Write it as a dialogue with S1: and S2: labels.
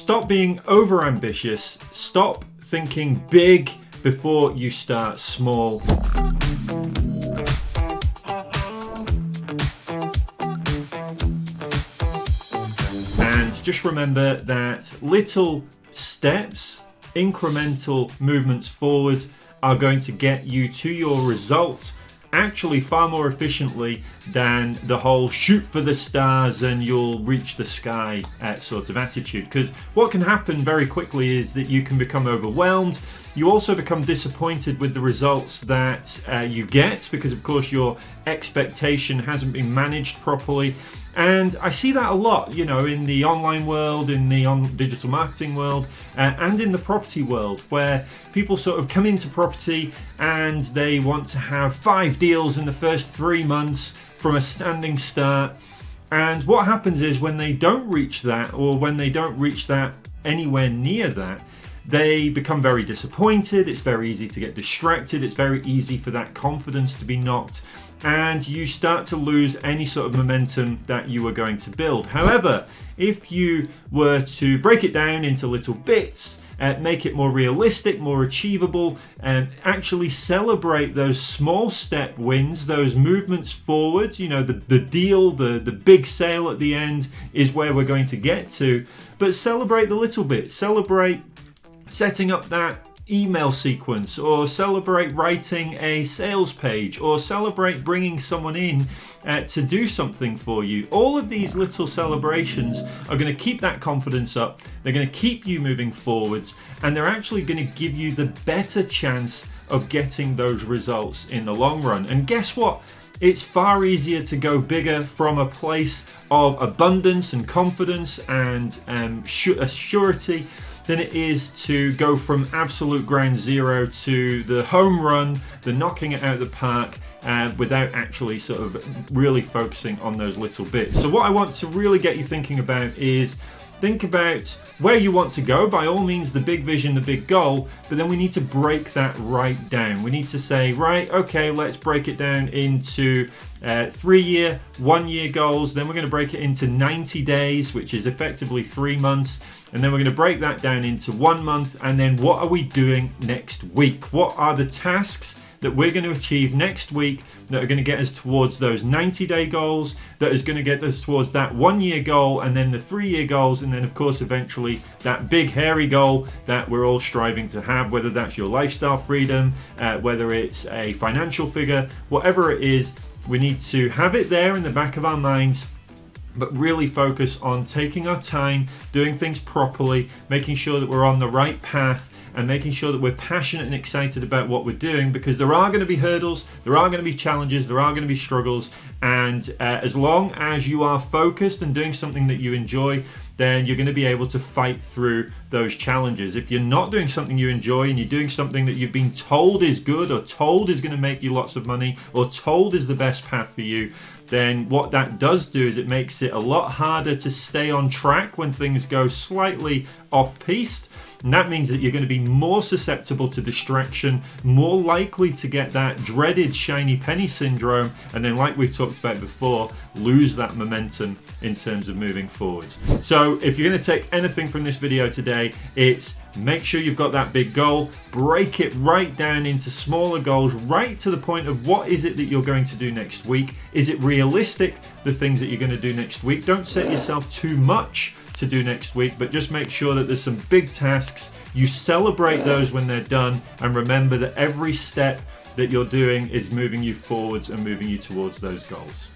S1: Stop being over ambitious. Stop thinking big before you start small. And just remember that little steps, incremental movements forward are going to get you to your result actually far more efficiently than the whole shoot for the stars and you'll reach the sky uh, sort of attitude. Because what can happen very quickly is that you can become overwhelmed. You also become disappointed with the results that uh, you get because, of course, your expectation hasn't been managed properly. And I see that a lot, you know, in the online world, in the on digital marketing world, uh, and in the property world, where people sort of come into property and they want to have five deals in the first three months from a standing start. And what happens is when they don't reach that, or when they don't reach that anywhere near that, they become very disappointed. It's very easy to get distracted. It's very easy for that confidence to be knocked and you start to lose any sort of momentum that you were going to build. However, if you were to break it down into little bits, uh, make it more realistic, more achievable, and actually celebrate those small step wins, those movements forward. You know, the, the deal, the, the big sale at the end is where we're going to get to. But celebrate the little bit, celebrate setting up that email sequence or celebrate writing a sales page or celebrate bringing someone in uh, to do something for you. All of these little celebrations are going to keep that confidence up, they're going to keep you moving forwards, and they're actually going to give you the better chance of getting those results in the long run. And guess what? It's far easier to go bigger from a place of abundance and confidence and um, surety than it is to go from absolute ground zero to the home run, the knocking it out of the park, uh, without actually sort of really focusing on those little bits. So, what I want to really get you thinking about is think about where you want to go. By all means, the big vision, the big goal, but then we need to break that right down. We need to say, right, okay, let's break it down into uh, three year, one year goals. Then we're going to break it into 90 days, which is effectively three months. And then we're going to break that down into one month. And then what are we doing next week? What are the tasks that we're going to achieve next week that are going to get us towards those 90 day goals, that is going to get us towards that one year goal, and then the three year goals, and then, of course, eventually that big hairy goal that we're all striving to have, whether that's your lifestyle freedom, uh, whether it's a financial figure, whatever it is, we need to have it there in the back of our minds but really focus on taking our time, doing things properly, making sure that we're on the right path, and making sure that we're passionate and excited about what we're doing because there are going to be hurdles, there are going to be challenges, there are going to be struggles, and uh, as long as you are focused and doing something that you enjoy, then you're going to be able to fight through those challenges. If you're not doing something you enjoy and you're doing something that you've been told is good or told is going to make you lots of money or told is the best path for you, then what that does do is it makes it a lot harder to stay on track when things go slightly off piste and that means that you're going to be more susceptible to distraction, more likely to get that dreaded shiny penny syndrome, and then, like we've talked about before, lose that momentum in terms of moving forwards. So, if you're going to take anything from this video today, it's make sure you've got that big goal, break it right down into smaller goals, right to the point of what is it that you're going to do next week? Is it realistic, the things that you're going to do next week? Don't set yourself too much to do next week, but just make sure that there's some big tasks. You celebrate those when they're done, and remember that every step that you're doing is moving you forwards and moving you towards those goals.